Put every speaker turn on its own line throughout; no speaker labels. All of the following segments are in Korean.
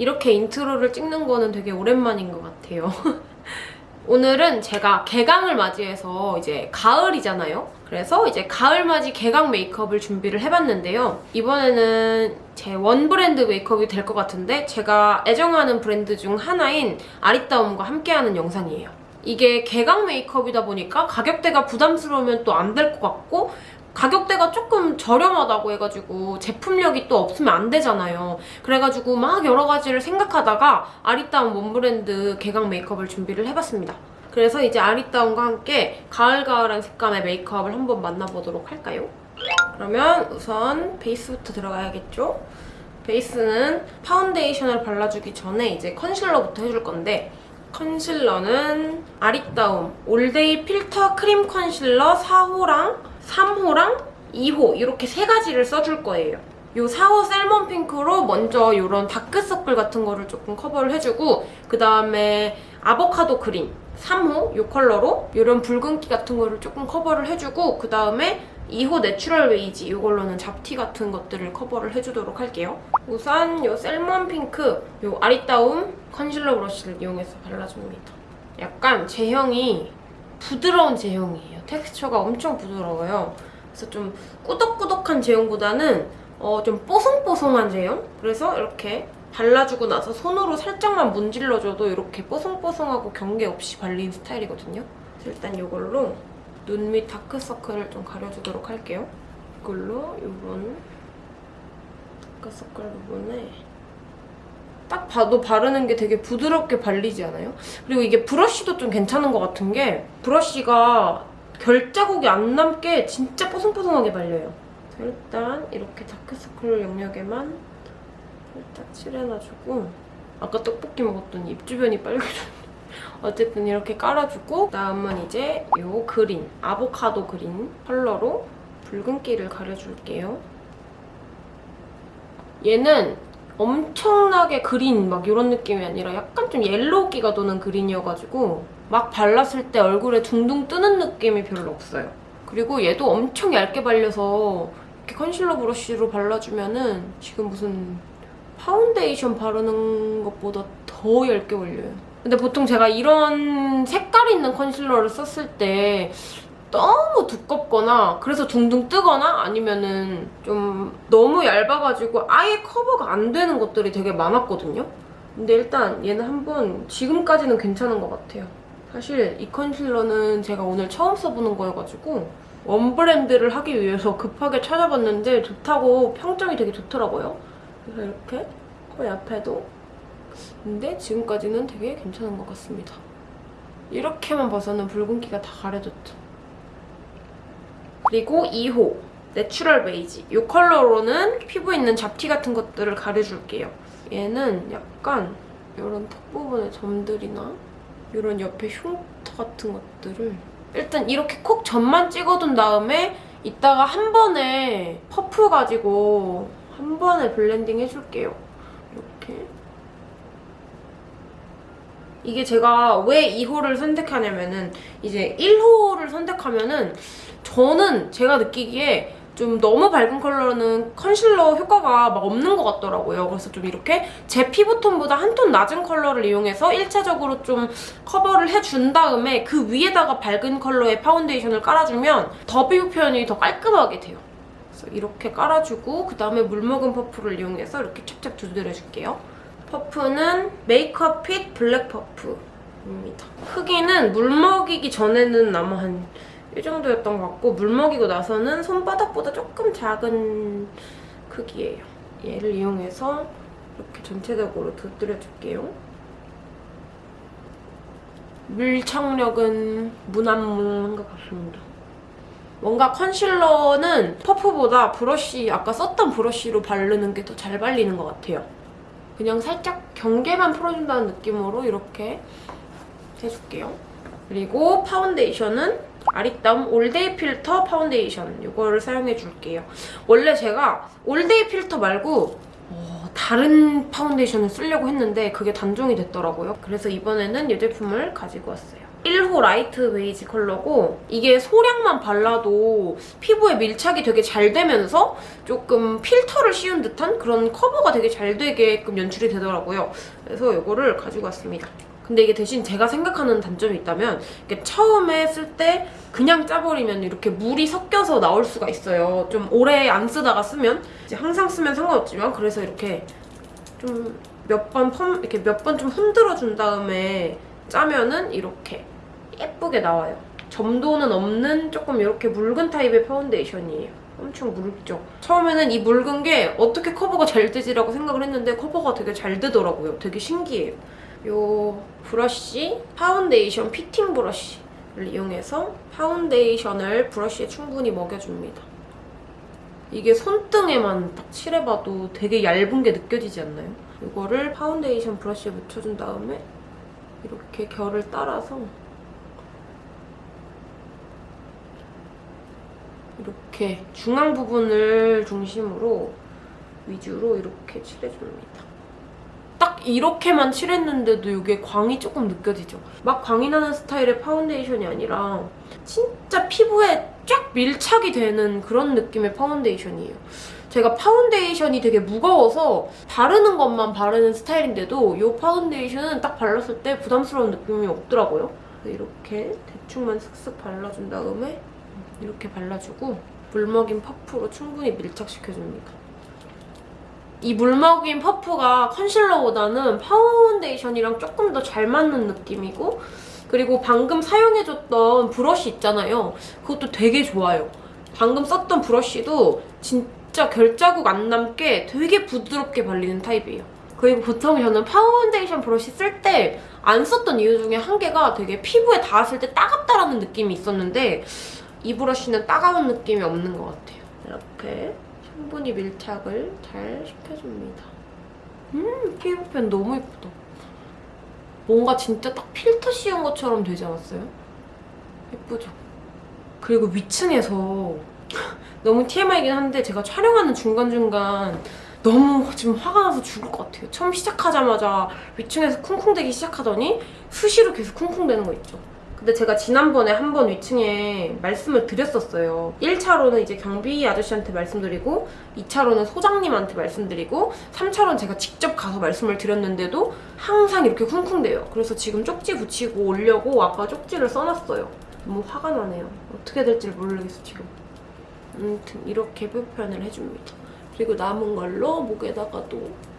이렇게 인트로를 찍는 거는 되게 오랜만인 것 같아요. 오늘은 제가 개강을 맞이해서 이제 가을이잖아요. 그래서 이제 가을맞이 개강 메이크업을 준비를 해봤는데요. 이번에는 제 one 브랜드 메이크업이 될 것 같은데 제가 애정하는 브랜드 중 하나인 아리따움과 함께하는 영상이에요. 이게 개강 메이크업이다 보니까 가격대가 부담스러우면 또 안 될 것 같고 가격대가 조금 저렴하다고 해가지고 제품력이 또 없으면 안 되잖아요. 그래가지고 막 여러 가지를 생각하다가 아리따움 one 브랜드 개강 메이크업을 준비를 해봤습니다. 그래서 이제 아리따움과 함께 가을가을한 색감의 메이크업을 한번 만나보도록 할까요? 그러면 우선 베이스부터 들어가야겠죠? 베이스는 파운데이션을 발라주기 전에 이제 컨실러부터 해줄 건데 컨실러는 아리따움 올데이 필터 크림 컨실러 4호랑 3호랑 2호 이렇게 세 가지를 써줄 거예요. 요 4호 salmon 핑크로 먼저 이런 다크서클 같은 거를 조금 커버를 해주고 그 다음에 아보카도 그린 3호 이 컬러로 이런 붉은기 같은 거를 조금 커버를 해주고 그 다음에 2호 내추럴 베이지 이걸로는 잡티 같은 것들을 커버를 해주도록 할게요. 우선 이 salmon 핑크 이 아리따움 컨실러 브러쉬를 이용해서 발라줍니다. 약간 제형이 부드러운 제형이에요. 텍스처가 엄청 부드러워요. 그래서 좀 꾸덕꾸덕한 제형보다는 어, 좀 뽀송뽀송한 제형? 그래서 이렇게 발라주고 나서 손으로 살짝만 문질러줘도 이렇게 뽀송뽀송하고 경계 없이 발린 스타일이거든요. 일단 이걸로 눈 밑 다크서클을 좀 가려주도록 할게요. 이걸로 이런 다크서클 부분에 딱 봐도 바르는 게 되게 부드럽게 발리지 않아요? 그리고 이게 브러쉬도 좀 괜찮은 것 같은 게 브러쉬가 결자국이 안 남게 진짜 뽀송뽀송하게 발려요. 자, 일단 이렇게 다크서클 영역에만 살짝 칠해놔주고 아까 떡볶이 먹었더니 입 주변이 빨개졌네. 어쨌든 이렇게 깔아주고 다음은 이제 이 그린, 아보카도 그린 컬러로 붉은기를 가려줄게요. 얘는 엄청나게 그린 막 이런 느낌이 아니라 약간 좀 옐로우기가 도는 그린이어가지고 막 발랐을 때 얼굴에 둥둥 뜨는 느낌이 별로 없어요. 그리고 얘도 엄청 얇게 발려서 이렇게 컨실러 브러쉬로 발라주면 은 지금 무슨 파운데이션 바르는 것보다 더 얇게 올려요. 근데 보통 제가 이런 색깔 있는 컨실러를 썼을 때 너무 두껍거나 그래서 둥둥 뜨거나 아니면은 좀 너무 얇아가지고 아예 커버가 안 되는 것들이 되게 많았거든요. 근데 일단 얘는 한번 지금까지는 괜찮은 것 같아요. 사실 이 컨실러는 제가 오늘 처음 써보는 거여가지고 one 브랜드를 하기 위해서 급하게 찾아봤는데 좋다고 평점이 되게 좋더라고요. 그래서 이렇게 코 옆에도 근데 지금까지는 되게 괜찮은 것 같습니다. 이렇게만 봐서는 붉은기가 다 가려졌죠. 그리고 2호 내추럴 베이지 이 컬러로는 피부에 있는 잡티 같은 것들을 가려줄게요. 얘는 약간 이런 턱 부분의 점들이나 이런 옆에 흉터 같은 것들을 일단 이렇게 콕 점만 찍어둔 다음에 이따가 한 번에 퍼프 가지고 한 번에 blending 해줄게요. 이렇게 이게 제가 왜 2호를 선택하냐면은 이제 1호를 선택하면은 저는 제가 느끼기에 좀 너무 밝은 컬러는 컨실러 효과가 막 없는 것 같더라고요. 그래서 좀 이렇게 제 피부톤보다 한 톤 낮은 컬러를 이용해서 1차적으로 좀 커버를 해준 다음에 그 위에다가 밝은 컬러의 파운데이션을 깔아주면 더 피부 표현이 더 깔끔하게 돼요. 그래서 이렇게 깔아주고 그 다음에 물먹은 퍼프를 이용해서 이렇게 찹찹 두드려줄게요. 퍼프는 메이크업 fit 블랙 퍼프입니다. 크기는 물먹이기 전에는 아마 한 이 정도였던 것 같고 물 먹이고 나서는 손바닥보다 조금 작은 크기예요. 얘를 이용해서 이렇게 전체적으로 두드려줄게요. 밀착력은 무난무난한 것 같습니다. 뭔가 컨실러는 퍼프보다 브러쉬, 아까 썼던 브러쉬로 바르는 게 더 잘 발리는 것 같아요. 그냥 살짝 경계만 풀어준다는 느낌으로 이렇게 해줄게요. 그리고 파운데이션은 아리따움 all day 필터 파운데이션 이거를 사용해줄게요. 원래 제가 all day 필터 말고 어, 다른 파운데이션을 쓰려고 했는데 그게 단종이 됐더라고요. 그래서 이번에는 이 제품을 가지고 왔어요. 1호 light 베이지 컬러고 이게 소량만 발라도 피부에 밀착이 되게 잘 되면서 조금 필터를 씌운 듯한 그런 커버가 되게 잘 되게끔 연출이 되더라고요. 그래서 이거를 가지고 왔습니다. 근데 이게 대신 제가 생각하는 단점이 있다면 이게 처음에 쓸 때 그냥 짜버리면 이렇게 물이 섞여서 나올 수가 있어요. 좀 오래 안 쓰다가 쓰면 이제 항상 쓰면 상관없지만 그래서 이렇게 좀 몇 번 펌 이렇게 몇 번 좀 흔들어 준 다음에 짜면은 이렇게 예쁘게 나와요. 점도는 없는 조금 이렇게 묽은 타입의 파운데이션이에요. 엄청 묽죠. 처음에는 이 묽은 게 어떻게 커버가 잘 되지라고 생각을 했는데 커버가 되게 잘 되더라고요. 되게 신기해요. 요 브러쉬 파운데이션 피팅 브러쉬를 이용해서 파운데이션을 브러쉬에 충분히 먹여줍니다. 이게 손등에만 딱 칠해봐도 되게 얇은 게 느껴지지 않나요? 이거를 파운데이션 브러쉬에 묻혀준 다음에 이렇게 결을 따라서 이렇게 중앙 부분을 중심으로 위주로 이렇게 칠해줍니다. 딱 이렇게만 칠했는데도 이게 광이 조금 느껴지죠? 막 광이 나는 스타일의 파운데이션이 아니라 진짜 피부에 쫙 밀착이 되는 그런 느낌의 파운데이션이에요. 제가 파운데이션이 되게 무거워서 바르는 것만 바르는 스타일인데도 이 파운데이션은 딱 발랐을 때 부담스러운 느낌이 없더라고요. 이렇게 대충만 슥슥 발라준 다음에 이렇게 발라주고 물먹인 퍼프로 충분히 밀착시켜줍니다. 이 물먹인 퍼프가 컨실러보다는 파운데이션이랑 조금 더 잘 맞는 느낌이고 그리고 방금 사용해줬던 브러쉬 있잖아요. 그것도 되게 좋아요. 방금 썼던 브러쉬도 진짜 결자국 안 남게 되게 부드럽게 발리는 타입이에요. 그리고 보통 저는 파운데이션 브러쉬 쓸 때 안 썼던 이유 중에 한 개가 되게 피부에 닿았을 때 따갑다라는 느낌이 있었는데 이 브러쉬는 따가운 느낌이 없는 것 같아요. 이렇게 충분히 밀착을 잘 시켜줍니다. 음, 피부펜 너무 예쁘다. 뭔가 진짜 딱 필터 씌운 것처럼 되지 않았어요? 예쁘죠? 그리고 위층에서 너무 TMI이긴 한데 제가 촬영하는 중간중간 너무 지금 화가 나서 죽을 것 같아요. 처음 시작하자마자 위층에서 쿵쿵대기 시작하더니 수시로 계속 쿵쿵대는 거 있죠. 근데 제가 지난번에 한 번 위층에 말씀을 드렸었어요. 1차로는 이제 경비 아저씨한테 말씀드리고 2차로는 소장님한테 말씀드리고 3차로는 제가 직접 가서 말씀을 드렸는데도 항상 이렇게 쿵쿵대요. 그래서 지금 쪽지 붙이고 오려고 아까 쪽지를 써놨어요. 너무 화가 나네요. 어떻게 될지 모르겠어 지금. 아무튼 이렇게 표현을 해줍니다. 그리고 남은 걸로 목에다가도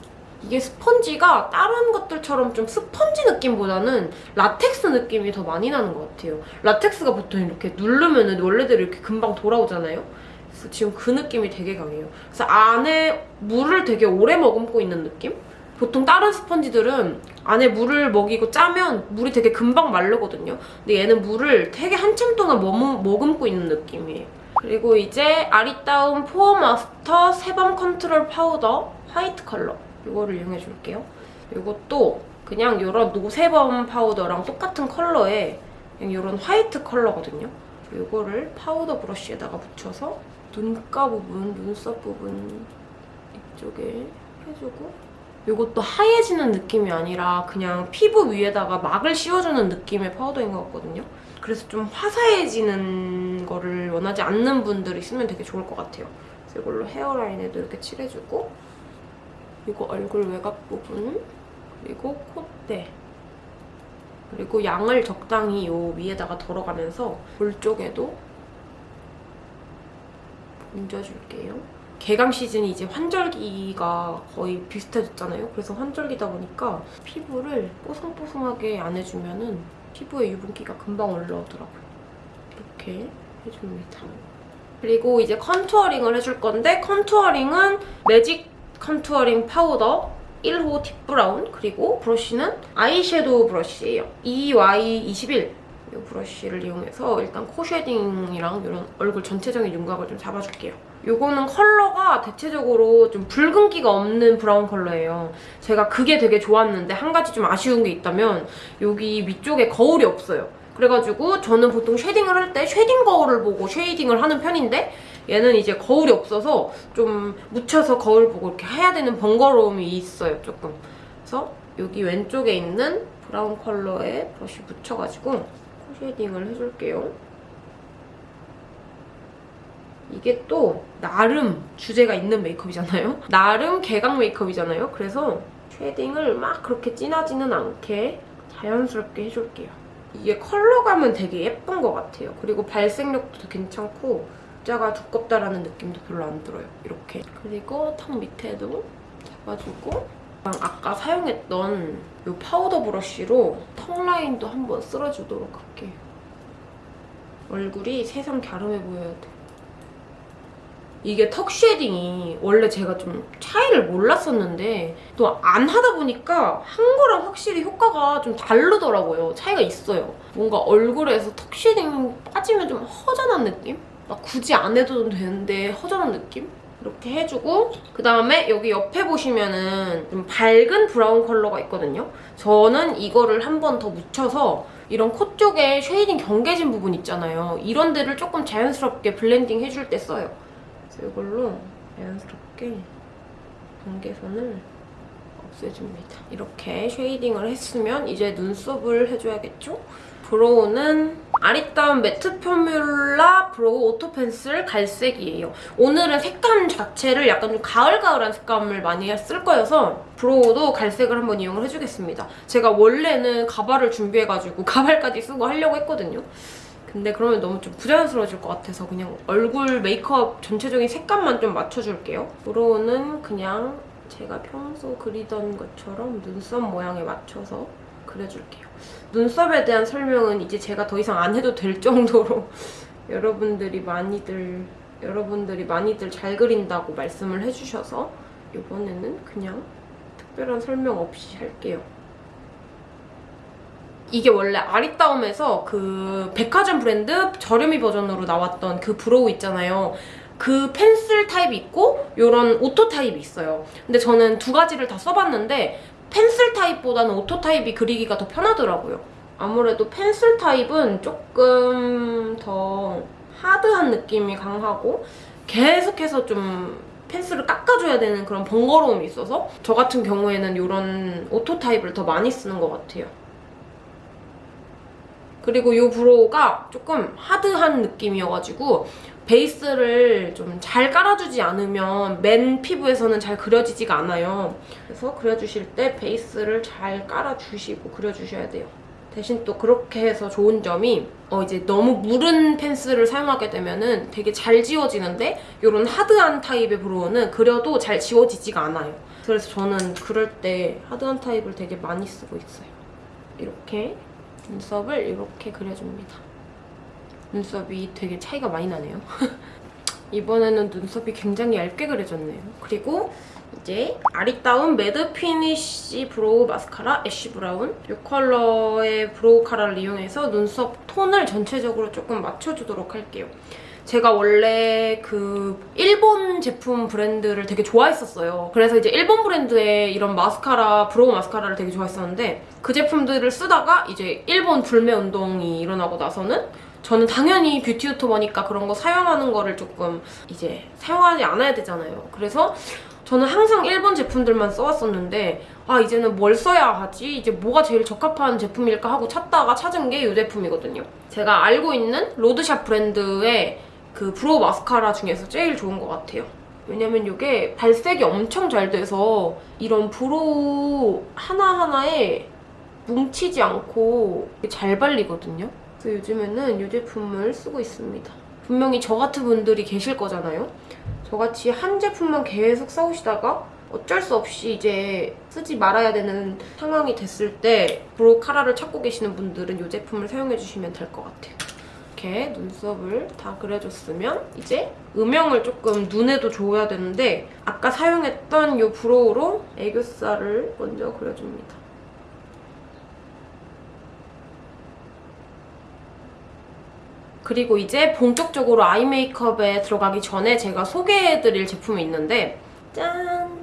이게 스펀지가 다른 것들처럼 좀 스펀지 느낌보다는 라텍스 느낌이 더 많이 나는 것 같아요. 라텍스가 보통 이렇게 누르면 원래대로 이렇게 금방 돌아오잖아요. 그래서 지금 그 느낌이 되게 강해요. 그래서 안에 물을 되게 오래 머금고 있는 느낌? 보통 다른 스펀지들은 안에 물을 먹이고 짜면 물이 되게 금방 마르거든요. 근데 얘는 물을 되게 한참 동안 머금, 머금고 있는 느낌이에요. 그리고 이제 아리따움 pore master sebum control 파우더 화이트 컬러 이거를 이용해 줄게요. 이것도 그냥 이런 no sebum 파우더랑 똑같은 그냥 이런 화이트 컬러거든요. 이거를 파우더 브러쉬에다가 묻혀서 눈가 부분, 눈썹 부분 이쪽에 해주고 이것도 하얘지는 느낌이 아니라 그냥 피부 위에다가 막을 씌워주는 느낌의 파우더인 것 같거든요. 그래서 좀 화사해지는 거를 원하지 않는 분들이 쓰면 되게 좋을 것 같아요. 이걸로 hairline에도 이렇게 칠해주고 그리고 얼굴 외곽 부분 그리고 콧대 그리고 양을 적당히 요 위에다가 덜어가면서 볼 쪽에도 얹어줄게요. 개강 시즌이 이제 환절기가 거의 비슷해졌잖아요. 그래서 환절기다 보니까 피부를 뽀송뽀송하게 안 해주면 은 피부에 유분기가 금방 올라오더라고요. 이렇게 해줍니다. 그리고 이제 contouring을 해줄 건데 contouring은 매직 contouring 파우더 1호 deep 브라운 그리고 브러쉬는 아이섀도우 브러쉬예요. EY21 이 브러쉬를 이용해서 일단 코 shading이랑 이런 얼굴 전체적인 윤곽을 좀 잡아줄게요. 이거는 컬러가 대체적으로 좀 붉은기가 없는 브라운 컬러예요. 제가 그게 되게 좋았는데 한 가지 좀 아쉬운 게 있다면 여기 위쪽에 거울이 없어요. 그래가지고 저는 보통 shading을 할 때 shading 거울을 보고 shading을 하는 편인데 얘는 이제 거울이 없어서 좀 묻혀서 거울 보고 이렇게 해야 되는 번거로움이 있어요, 조금. 그래서 여기 왼쪽에 있는 브라운 컬러의 브러쉬 묻혀가지고 코 shading을 해줄게요. 이게 또 나름 주제가 있는 메이크업이잖아요? 나름 개강 메이크업이잖아요? 그래서 shading을 막 그렇게 진하지는 않게 자연스럽게 해줄게요. 이게 컬러감은 되게 예쁜 것 같아요. 그리고 발색력도 괜찮고 입자가 두껍다라는 느낌도 별로 안 들어요. 이렇게. 그리고 턱 밑에도 잡아주고 아까 사용했던 이 파우더 브러쉬로 턱 라인도 한번 쓸어주도록 할게요. 얼굴이 세상 갸름해 보여야 돼. 이게 턱 shading이 원래 제가 좀 차이를 몰랐었는데 또 안 하다 보니까 한 거랑 확실히 효과가 좀 다르더라고요. 차이가 있어요. 뭔가 얼굴에서 턱 shading 빠지면 좀 허전한 느낌? 막 굳이 안 해도 되는데 허전한 느낌? 이렇게 해주고 그다음에 여기 옆에 보시면은 좀 밝은 브라운 컬러가 있거든요. 저는 이거를 한 번 더 묻혀서 이런 코 쪽에 shading 경계진 부분 있잖아요. 이런 데를 조금 자연스럽게 blending 해줄 때 써요. 그래서 이걸로 자연스럽게 경계선을 없애줍니다. 이렇게 shading을 했으면 이제 눈썹을 해줘야겠죠? brow는 아리따움 matte formula brow auto pencil 갈색이에요. 오늘은 색감 자체를 약간 좀 가을가을한 색감을 많이 쓸 거여서 brow도 갈색을 한번 이용을 해주겠습니다. 제가 원래는 가발을 준비해가지고 가발까지 쓰고 하려고 했거든요. 근데 그러면 너무 좀 부자연스러워질 것 같아서 그냥 얼굴 메이크업 전체적인 색감만 좀 맞춰줄게요. brow는 그냥 제가 평소 그리던 것처럼 눈썹 모양에 맞춰서 그려줄게요. 눈썹에 대한 설명은 이제 제가 더 이상 안 해도 될 정도로 여러분들이 많이들 여러분들이 많이들 잘 그린다고 말씀을 해주셔서 이번에는 그냥 특별한 설명 없이 할게요. 이게 원래 아리따움에서 그 백화점 브랜드 저렴이 버전으로 나왔던 그 brow 있잖아요. 그 펜슬 타입이 있고 이런 auto 타입이 있어요. 근데 저는 두 가지를 다 써봤는데 펜슬 타입보다는 auto 타입이 그리기가 더 편하더라고요. 아무래도 펜슬 타입은 조금 더 hard한 느낌이 강하고 계속해서 좀 펜슬을 깎아줘야 되는 그런 번거로움이 있어서 저 같은 경우에는 이런 auto 타입을 더 많이 쓰는 것 같아요. 그리고 이 brow가 조금 hard한 느낌이어가지고 베이스를 좀 잘 깔아주지 않으면 맨 피부에서는 잘 그려지지가 않아요. 그래서 그려주실 때 베이스를 잘 깔아주시고 그려주셔야 돼요. 대신 또 그렇게 해서 좋은 점이 어 이제 너무 무른 펜슬을 사용하게 되면은 되게 잘 지워지는데 이런 하드한 타입의 브로우는 그려도 잘 지워지지가 않아요. 그래서 저는 그럴 때 하드한 타입을 되게 많이 쓰고 있어요. 이렇게 눈썹을 이렇게 그려줍니다. 눈썹이 되게 차이가 많이 나네요. 이번에는 눈썹이 굉장히 얇게 그려졌네요. 그리고 이제 아리따움 matte finish brow mascara ash brown 이 컬러의 brow 카라를 이용해서 눈썹 톤을 전체적으로 조금 맞춰주도록 할게요. 제가 원래 그 일본 제품 브랜드를 되게 좋아했었어요. 그래서 이제 일본 브랜드의 이런 마스카라, brow 마스카라를 되게 좋아했었는데 그 제품들을 쓰다가 이제 일본 불매 운동이 일어나고 나서는 저는 당연히 뷰티 유튜버니까 그런 거 사용하는 거를 조금 이제 사용하지 않아야 되잖아요. 그래서 저는 항상 일본 제품들만 써왔었는데 아 이제는 뭘 써야 하지? 이제 뭐가 제일 적합한 제품일까 하고 찾다가 찾은 게 이 제품이거든요. 제가 알고 있는 road shop 브랜드의 그 brow 마스카라 중에서 제일 좋은 것 같아요. 왜냐면 이게 발색이 엄청 잘 돼서 이런 brow 하나하나에 뭉치지 않고 잘 발리거든요. 그래서 요즘에는 이 제품을 쓰고 있습니다. 분명히 저 같은 분들이 계실 거잖아요. 저같이 한 제품만 계속 써오시다가 어쩔 수 없이 이제 쓰지 말아야 되는 상황이 됐을 때 brow 카라를 찾고 계시는 분들은 이 제품을 사용해주시면 될 것 같아요. 이렇게 눈썹을 다 그려줬으면 이제 음영을 조금 눈에도 줘야 되는데 아까 사용했던 이 brow로 애교살을 먼저 그려줍니다. 그리고 이제 본격적으로 아이 메이크업에 들어가기 전에 제가 소개해드릴 제품이 있는데 짠!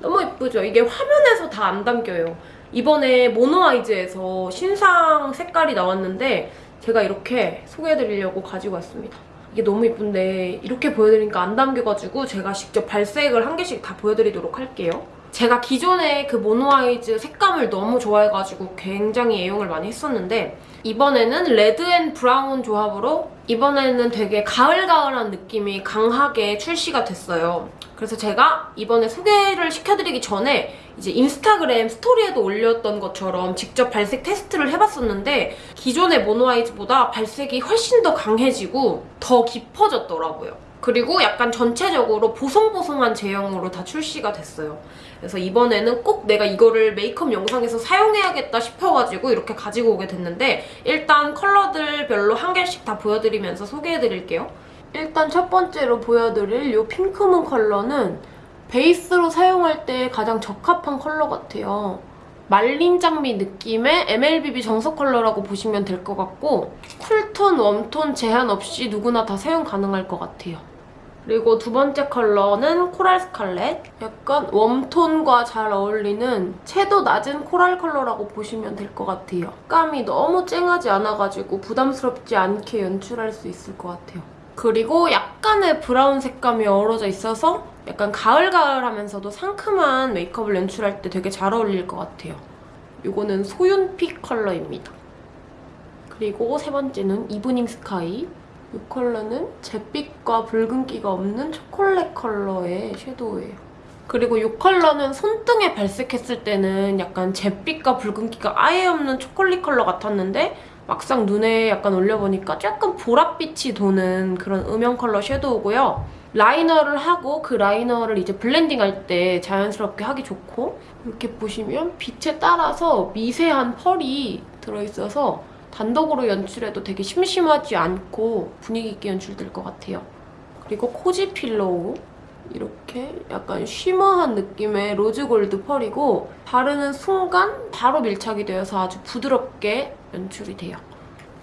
너무 예쁘죠? 이게 화면에서 다 안 담겨요. 이번에 모노아이즈에서 신상 색깔이 나왔는데 제가 이렇게 소개해드리려고 가지고 왔습니다. 이게 너무 예쁜데 이렇게 보여드리니까 안 담겨가지고 제가 직접 발색을 한 개씩 다 보여드리도록 할게요. 제가 기존에 그 모노아이즈 색감을 너무 좋아해가지고 굉장히 애용을 많이 했었는데 이번에는 red and brown 조합으로 이번에는 되게 가을가을한 느낌이 강하게 출시가 됐어요. 그래서 제가 이번에 소개를 시켜드리기 전에 이제 인스타그램 스토리에도 올렸던 것처럼 직접 발색 테스트를 해봤었는데 기존의 모노아이즈보다 발색이 훨씬 더 강해지고 더 깊어졌더라고요. 그리고 약간 전체적으로 보송보송한 제형으로 다 출시가 됐어요. 그래서 이번에는 꼭 내가 이거를 메이크업 영상에서 사용해야겠다 싶어가지고 이렇게 가지고 오게 됐는데 일단 컬러들별로 한 개씩 다 보여드리면서 소개해드릴게요. 일단 첫 번째로 보여드릴 이 pink moon 컬러는 베이스로 사용할 때 가장 적합한 컬러 같아요. 말린 장미 느낌의 MLBB 정석 컬러라고 보시면 될 것 같고 cool tone, warm tone 제한 없이 누구나 다 사용 가능할 것 같아요. 그리고 두 번째 컬러는 coral scarlet. 약간 warm tone과 잘 어울리는 채도 낮은 coral 컬러라고 보시면 될 것 같아요. 색감이 너무 쨍하지 않아가지고 부담스럽지 않게 연출할 수 있을 것 같아요. 그리고 약간의 브라운 색감이 어우러져 있어서 약간 가을가을하면서도 상큼한 메이크업을 연출할 때 되게 잘 어울릴 것 같아요. 이거는 소윤 pick 컬러입니다. 그리고 세 번째는 evening sky. 이 컬러는 잿빛과 붉은기가 없는 초콜릿 컬러의 섀도우예요. 그리고 이 컬러는 손등에 발색했을 때는 약간 잿빛과 붉은기가 아예 없는 초콜릿 컬러 같았는데 막상 눈에 약간 올려보니까 약간 보랏빛이 도는 그런 음영 컬러 섀도우고요. 라이너를 하고 그 라이너를 이제 블렌딩할 때 자연스럽게 하기 좋고 이렇게 보시면 빛에 따라서 미세한 펄이 들어있어서 단독으로 연출해도 되게 심심하지 않고 분위기 있게 연출될 것 같아요. 그리고 Cozy Pillow 이렇게 약간 shimmer한 느낌의 rose gold 펄이고 바르는 순간 바로 밀착이 되어서 아주 부드럽게 연출이 돼요.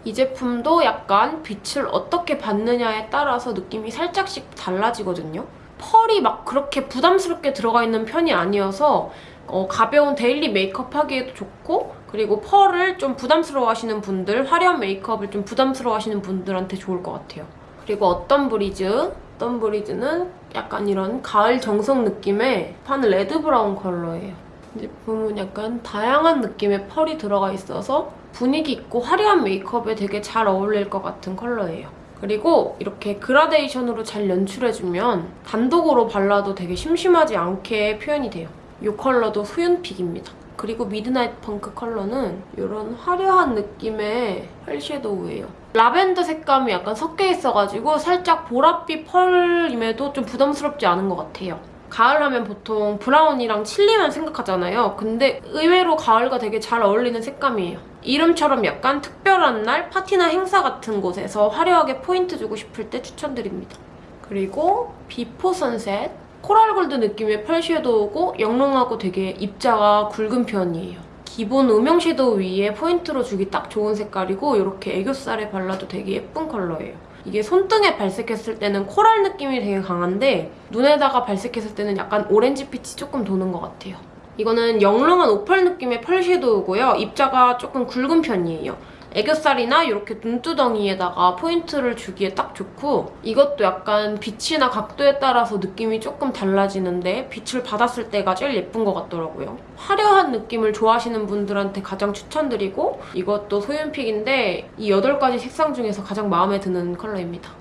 이 제품도 약간 빛을 어떻게 받느냐에 따라서 느낌이 살짝씩 달라지거든요. 펄이 막 그렇게 부담스럽게 들어가 있는 편이 아니어서 어, 가벼운 daily 메이크업 하기에도 좋고 그리고 펄을 좀 부담스러워 하시는 분들, 화려한 메이크업을 좀 부담스러워 하시는 분들한테 좋을 것 같아요. 그리고 Autumn Breeze? Autumn Breeze는 약간 이런 가을 정석 느낌의 판 red brown 컬러예요. 이 제품은 약간 다양한 느낌의 펄이 들어가 있어서 분위기 있고 화려한 메이크업에 되게 잘 어울릴 것 같은 컬러예요. 그리고 이렇게 그라데이션으로 잘 연출해주면 단독으로 발라도 되게 심심하지 않게 표현이 돼요. 이 컬러도 소윤pick입니다. 그리고 Midnight Funk 컬러는 이런 화려한 느낌의 펄 섀도우예요. 라벤더 색감이 약간 섞여 있어가지고 살짝 보랏빛 펄임에도 좀 부담스럽지 않은 것 같아요. 가을 하면 보통 브라운이랑 칠리만 생각하잖아요. 근데 의외로 가을과 되게 잘 어울리는 색감이에요. 이름처럼 약간 특별한 날, 파티나 행사 같은 곳에서 화려하게 포인트 주고 싶을 때 추천드립니다. 그리고 Before Sunset coral gold 느낌의 펄 섀도우고 영롱하고 되게 입자가 굵은 편이에요. 기본 음영 섀도우 위에 포인트로 주기 딱 좋은 색깔이고 이렇게 애교살에 발라도 되게 예쁜 컬러예요. 이게 손등에 발색했을 때는 코랄 느낌이 되게 강한데 눈에다가 발색했을 때는 약간 오렌지 빛이 조금 도는 것 같아요. 이거는 영롱한 오팔 느낌의 펄 섀도우고요. 입자가 조금 굵은 편이에요. 애교살이나 이렇게 눈두덩이에다가 포인트를 주기에 딱 좋고 이것도 약간 빛이나 각도에 따라서 느낌이 조금 달라지는데 빛을 받았을 때가 제일 예쁜 것 같더라고요. 화려한 느낌을 좋아하시는 분들한테 가장 추천드리고 이것도 소윤pick인데 이 8가지 색상 중에서 가장 마음에 드는 컬러입니다.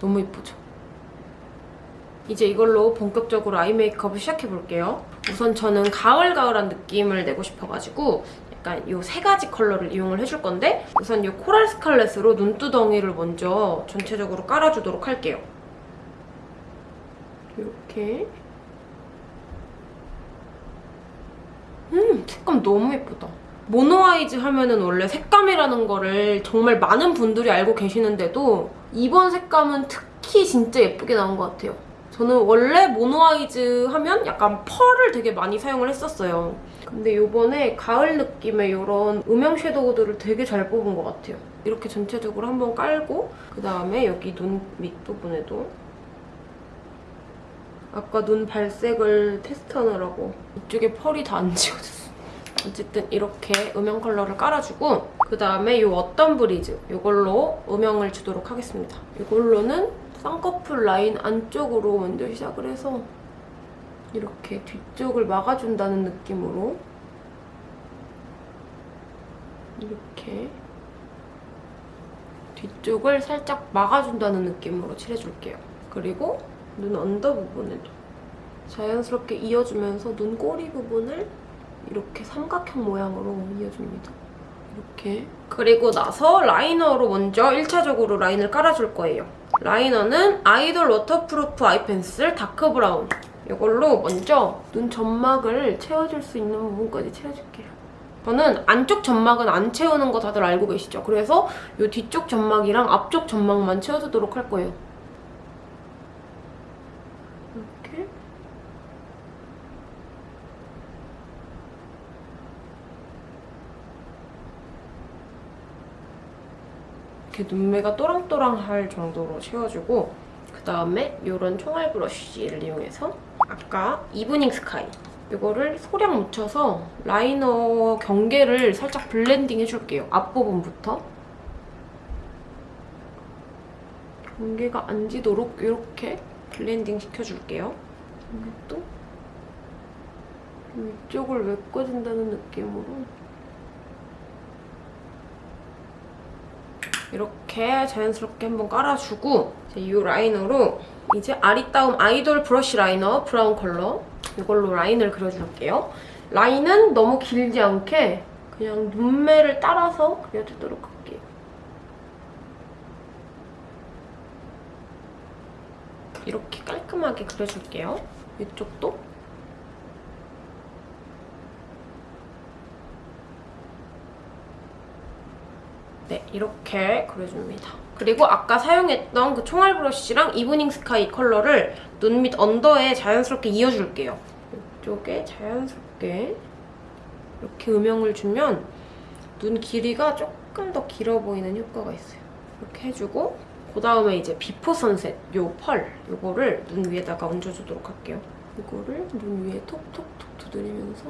너무 예쁘죠? 이제 이걸로 본격적으로 아이 메이크업을 시작해볼게요. 우선 저는 가을가을한 느낌을 내고 싶어가지고 약간 이 세 가지 컬러를 이용을 해줄 건데 우선 이 코랄 스칼렛으로 눈두덩이를 먼저 전체적으로 깔아주도록 할게요. 이렇게 음 색감 너무 예쁘다. 모노아이즈 하면은 원래 색감이라는 거를 정말 많은 분들이 알고 계시는데도 이번 색감은 특히 진짜 예쁘게 나온 것 같아요. 저는 원래 모노아이즈 하면 약간 펄을 되게 많이 사용을 했었어요. 근데 이번에 가을 느낌의 이런 음영 섀도우들을 되게 잘 뽑은 것 같아요. 이렇게 전체적으로 한번 깔고 그다음에 여기 눈 밑부분에도 아까 눈 발색을 테스트하느라고 이쪽에 펄이 다 안 지워졌어. 어쨌든 이렇게 음영 컬러를 깔아주고 그 다음에 이 Autumn Breeze 이걸로 음영을 주도록 하겠습니다. 이걸로는 쌍꺼풀 라인 안쪽으로 먼저 시작을 해서 이렇게 뒤쪽을 막아준다는 느낌으로 이렇게 뒤쪽을 살짝 막아준다는 느낌으로 칠해줄게요. 그리고 눈 under 부분에도 자연스럽게 이어주면서 눈꼬리 부분을 이렇게 삼각형 모양으로 이어줍니다. 이렇게. 그리고 나서 라이너로 먼저 1차적으로 라인을 깔아줄 거예요. 라이너는 아이돌 waterproof eye pencil dark brown. 이걸로 먼저 눈 점막을 채워줄 수 있는 부분까지 채워줄게요. 저는 안쪽 점막은 안 채우는 거 다들 알고 계시죠? 그래서 이 뒤쪽 점막이랑 앞쪽 점막만 채워주도록 할 거예요. 이렇게. 이렇게 눈매가 또랑또랑할 정도로 채워주고 그 다음에 이런 총알 브러쉬를 이용해서 아까 Evening Sky 이거를 소량 묻혀서 라이너 경계를 살짝 블렌딩 해줄게요. 앞부분부터. 경계가 안 지도록 이렇게 블렌딩 시켜줄게요. 이것도 위쪽을 메꿔준다는 느낌으로 이렇게 자연스럽게 한번 깔아주고 이제 이 라이너로 이제 아리따움 아이돌 브러쉬 라이너 브라운 컬러 이걸로 라인을 그려줄게요. 라인은 너무 길지 않게 그냥 눈매를 따라서 그려주도록 할게요. 이렇게 깔끔하게 그려줄게요. 이쪽도. 이렇게 그려줍니다. 그리고 아까 사용했던 그 총알 브러쉬랑 Evening Sky 컬러를 눈 밑 under에 자연스럽게 이어줄게요. 이쪽에 자연스럽게 이렇게 음영을 주면 눈 길이가 조금 더 길어 보이는 효과가 있어요. 이렇게 해주고 그 다음에 이제 Before Sunset 요 펄 요거를 눈 위에다가 얹어주도록 할게요. 이거를 눈 위에 톡톡톡 두드리면서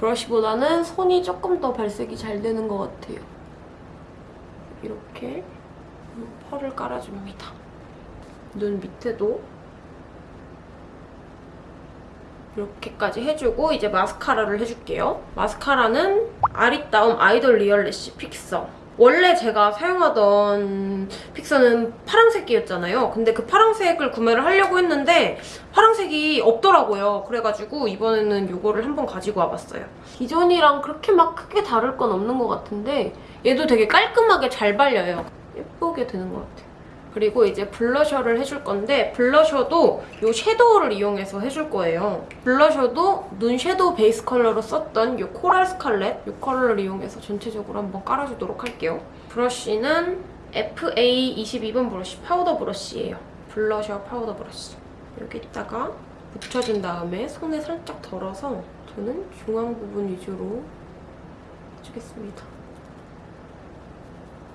브러쉬보다는 손이 조금 더 발색이 잘 되는 것 같아요. 이렇게 펄을 깔아줍니다. 눈 밑에도 이렇게까지 해주고 이제 마스카라를 해줄게요. 마스카라는 아리따움 아이돌 real lash fixer. 원래 제가 사용하던 픽서는 파란색이었잖아요. 근데 그 파란색을 구매를 하려고 했는데 파란색이 없더라고요. 그래가지고 이번에는 이거를 한번 가지고 와봤어요. 기존이랑 그렇게 막 크게 다를 건 없는 것 같은데 얘도 되게 깔끔하게 잘 발려요. 예쁘게 되는 것 같아요. 그리고 이제 블러셔를 해줄 건데 블러셔도 이 섀도우를 이용해서 해줄 거예요. 블러셔도 눈 섀도우 베이스 컬러로 썼던 이 코랄 스칼렛 이 컬러를 이용해서 전체적으로 한번 깔아주도록 할게요. 브러쉬는 FA22번 브러쉬 파우더 브러쉬예요. 블러셔 파우더 브러쉬. 여기다가 묻혀준 다음에 손에 살짝 덜어서 저는 중앙 부분 위주로 해주겠습니다.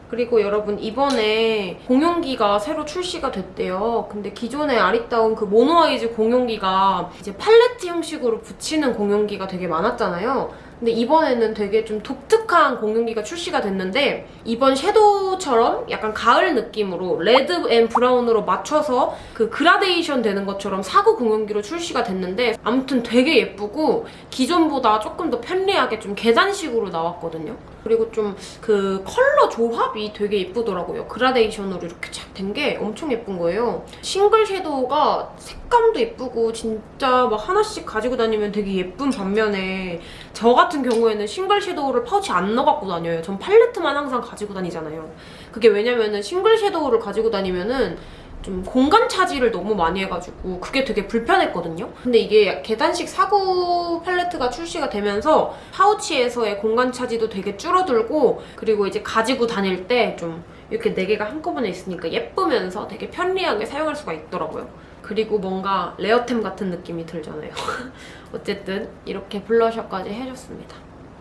그리고 여러분 이번에 공용기가 새로 출시가 됐대요. 근데 기존에 아리따운 그 모노아이즈 공용기가 이제 팔레트 형식으로 붙이는 공용기가 되게 많았잖아요. 근데 이번에는 되게 좀 독특한 공용기가 출시가 됐는데 이번 섀도우처럼 약간 가을 느낌으로 red and brown으로 맞춰서 그 그라데이션 되는 것처럼 사구 공용기로 출시가 됐는데 아무튼 되게 예쁘고 기존보다 조금 더 편리하게 좀 계단식으로 나왔거든요. 그리고 좀 그 컬러 조합이 되게 예쁘더라고요. 그라데이션으로 이렇게 착 된 게 엄청 예쁜 거예요. 싱글 섀도우가 색감도 예쁘고 진짜 막 하나씩 가지고 다니면 되게 예쁜 반면에 저 같은 경우에는 싱글 섀도우를 파우치 안 넣어 갖고 다녀요. 전 팔레트만 항상 가지고 다니잖아요. 그게 왜냐면은 싱글 섀도우를 가지고 다니면은 좀 공간 차지를 너무 많이 해가지고 그게 되게 불편했거든요. 근데 이게 계단식 사구 팔레트가 출시가 되면서 파우치에서의 공간 차지도 되게 줄어들고 그리고 이제 가지고 다닐 때 좀 이렇게 네 개가 한꺼번에 있으니까 예쁘면서 되게 편리하게 사용할 수가 있더라고요. 그리고 뭔가 레어템 같은 느낌이 들잖아요. 어쨌든 이렇게 블러셔까지 해줬습니다.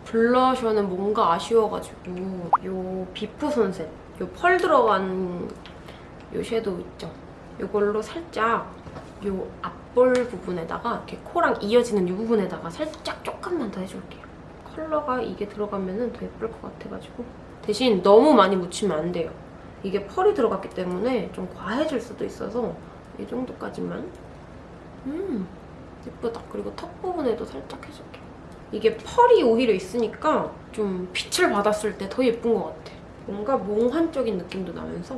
블러셔는 뭔가 아쉬워가지고 요 비프 선셋 요 펄 들어간 요 섀도우 있죠? 이걸로 살짝 요 앞볼 부분에다가 이렇게 코랑 이어지는 이 부분에다가 살짝 조금만 더 해줄게요. 컬러가 이게 들어가면 더 예쁠 것 같아가지고 대신 너무 많이 묻히면 안 돼요. 이게 펄이 들어갔기 때문에 좀 과해질 수도 있어서 이 정도까지만 음 예쁘다. 그리고 턱 부분에도 살짝 해줄게요. 이게 펄이 오히려 있으니까 좀 빛을 받았을 때 더 예쁜 것 같아. 뭔가 몽환적인 느낌도 나면서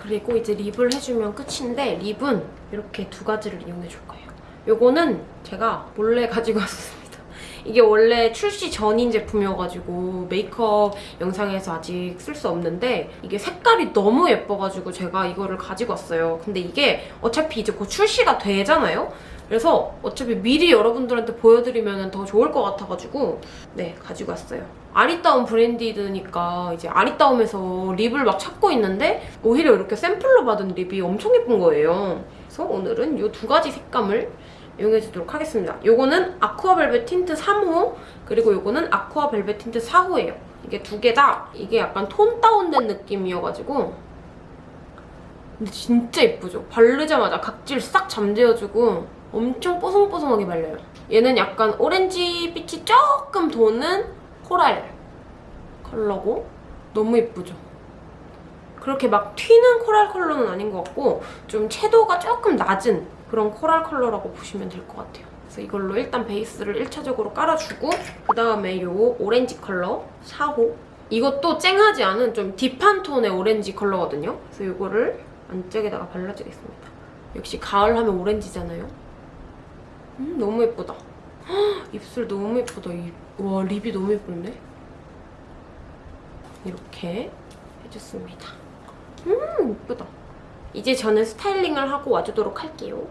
그리고 이제 립을 해주면 끝인데 립은 이렇게 두 가지를 이용해줄 거예요. 요거는 제가 몰래 가지고 왔습니다. 이게 원래 출시 전인 제품이어가지고 메이크업 영상에서 아직 쓸 수 없는데 이게 색깔이 너무 예뻐가지고 제가 이거를 가지고 왔어요. 근데 이게 어차피 이제 곧 출시가 되잖아요? 그래서 어차피 미리 여러분들한테 보여드리면 더 좋을 것 같아가지고 네 가지고 왔어요. 아리따움 브랜디드니까 이제 아리따움에서 립을 막 찾고 있는데 오히려 이렇게 샘플로 받은 립이 엄청 예쁜 거예요. 그래서 오늘은 이 두 가지 색감을 이용해주도록 하겠습니다. 요거는 아쿠아 벨벳 틴트 3호 그리고 요거는 아쿠아 벨벳 틴트 4호예요. 이게 두 개 다 이게 약간 톤 다운된 느낌이어가지고 근데 진짜 예쁘죠? 바르자마자 각질 싹 잠재워주고 엄청 뽀송뽀송하게 발려요. 얘는 약간 오렌지 빛이 조금 도는 코랄 컬러고 너무 예쁘죠? 그렇게 막 튀는 코랄 컬러는 아닌 것 같고 좀 채도가 조금 낮은 그런 코랄 컬러라고 보시면 될 것 같아요. 그래서 이걸로 일단 베이스를 1차적으로 깔아주고 그 다음에 요 오렌지 컬러 4호 이것도 쨍하지 않은 좀 딥한 톤의 오렌지 컬러거든요. 그래서 이거를 안쪽에다가 발라주겠습니다. 역시 가을 하면 오렌지잖아요. 음, 너무 예쁘다. 헉, 입술 너무 예쁘다. 이, 와, 립이 너무 예쁜데? 이렇게 해줬습니다. 음, 예쁘다. 이제 저는 스타일링을 하고 와주도록 할게요.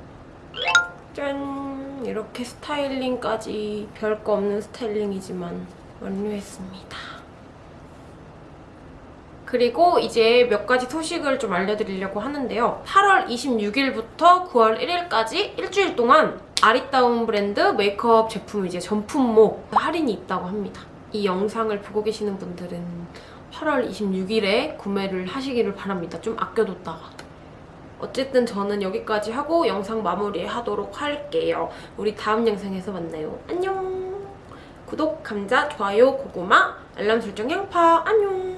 짠! 이렇게 스타일링까지 별거 없는 스타일링이지만 완료했습니다. 그리고 이제 몇 가지 소식을 좀 알려드리려고 하는데요. 8월 26일부터 9월 1일까지 일주일 동안 아리따움 브랜드 메이크업 제품 이제 전품목 할인이 있다고 합니다. 이 영상을 보고 계시는 분들은 8월 26일에 구매를 하시기를 바랍니다. 좀 아껴뒀다가. 어쨌든 저는 여기까지 하고 영상 마무리하도록 할게요. 우리 다음 영상에서 만나요. 안녕! 구독, 감자, 좋아요, 고구마, 알람 설정, 양파, 안녕!